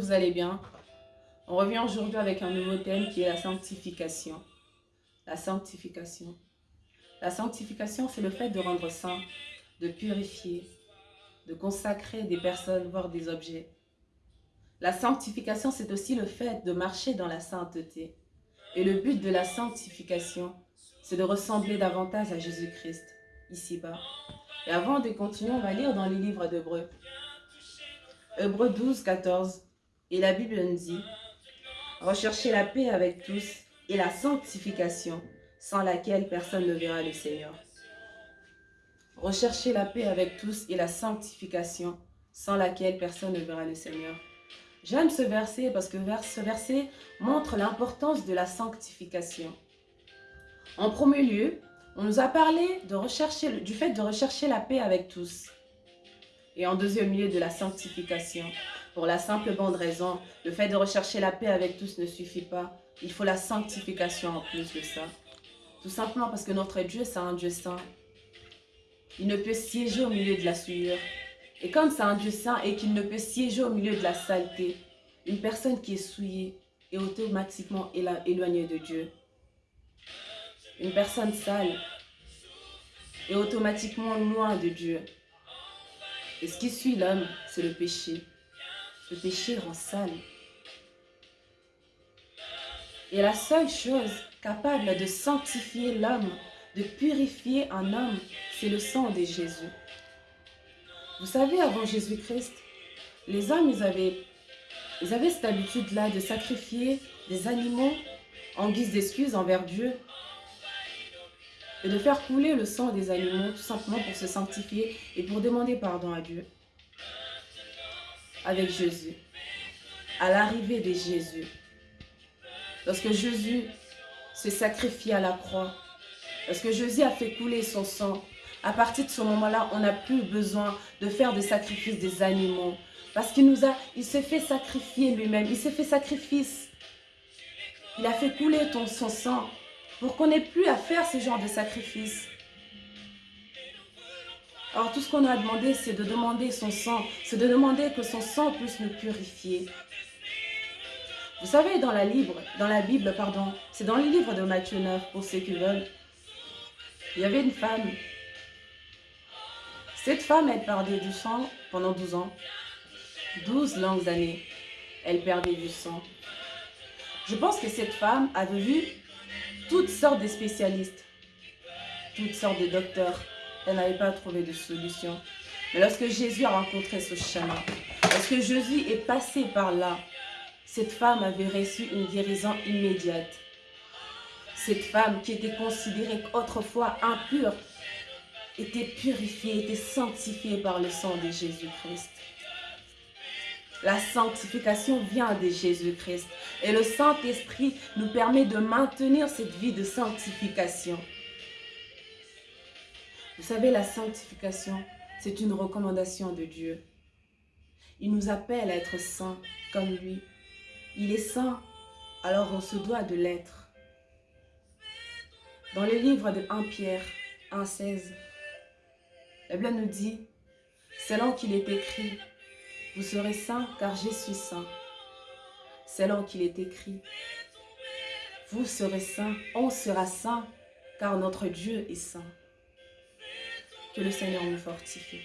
vous allez bien. On revient aujourd'hui avec un nouveau thème qui est la sanctification. La sanctification. La sanctification, c'est le fait de rendre saint, de purifier, de consacrer des personnes, voire des objets. La sanctification, c'est aussi le fait de marcher dans la sainteté. Et le but de la sanctification, c'est de ressembler davantage à Jésus-Christ, ici-bas. Et avant de continuer, on va lire dans les livres d'Hébreu. Hébreu 12, 14. Et la Bible nous dit, recherchez la paix avec tous et la sanctification, sans laquelle personne ne verra le Seigneur. Recherchez la paix avec tous et la sanctification, sans laquelle personne ne verra le Seigneur. J'aime ce verset parce que ce verset montre l'importance de la sanctification. En premier lieu, on nous a parlé du fait de rechercher la paix avec tous. Et en deuxième lieu, de la sanctification. Pour la simple bonne raison, le fait de rechercher la paix avec tous ne suffit pas. Il faut la sanctification en plus de ça. Tout simplement parce que notre Dieu, c'est un Dieu saint. Il ne peut siéger au milieu de la souillure. Et comme c'est un Dieu saint et qu'il ne peut siéger au milieu de la saleté, une personne qui est souillée est automatiquement éloignée de Dieu. Une personne sale est automatiquement loin de Dieu. Et ce qui suit l'homme, c'est le péché. Le péché rend sale. Et la seule chose capable de sanctifier l'homme, de purifier un homme, c'est le sang de Jésus. Vous savez, avant Jésus-Christ, les hommes, ils avaient, ils avaient cette habitude-là de sacrifier des animaux en guise d'excuse envers Dieu et de faire couler le sang des animaux tout simplement pour se sanctifier et pour demander pardon à Dieu. Avec Jésus, à l'arrivée de Jésus, lorsque Jésus se sacrifie à la croix, lorsque Jésus a fait couler son sang, à partir de ce moment-là, on n'a plus besoin de faire des sacrifices des animaux. Parce qu'il nous a, il s'est fait sacrifier lui-même, il s'est fait sacrifice. Il a fait couler son sang pour qu'on n'ait plus à faire ce genre de sacrifice. Alors tout ce qu'on a demandé, c'est de demander son sang, c'est de demander que son sang puisse nous purifier. Vous savez, dans la, Bible, dans la Bible, pardon, c'est dans le livre de Matthieu 9, pour ceux qui veulent, il y avait une femme. Cette femme, elle perdait du sang pendant 12 ans. 12 longues années, elle perdait du sang. Je pense que cette femme avait vu toutes sortes de spécialistes, toutes sortes de docteurs. Elle n'avait pas trouvé de solution. Mais lorsque Jésus a rencontré ce chemin, lorsque Jésus est passé par là, cette femme avait reçu une guérison immédiate. Cette femme qui était considérée autrefois impure, était purifiée, était sanctifiée par le sang de Jésus-Christ. La sanctification vient de Jésus-Christ. Et le Saint-Esprit nous permet de maintenir cette vie de sanctification. Vous savez, la sanctification, c'est une recommandation de Dieu. Il nous appelle à être saints comme lui. Il est saint, alors on se doit de l'être. Dans le livre de 1 Pierre 1,16, la Bible nous dit, selon qu'il est écrit, vous serez saints car je suis saint. Là qu'il est écrit. Vous serez saints, on sera saint car notre Dieu est saint. Que le Seigneur nous fortifie.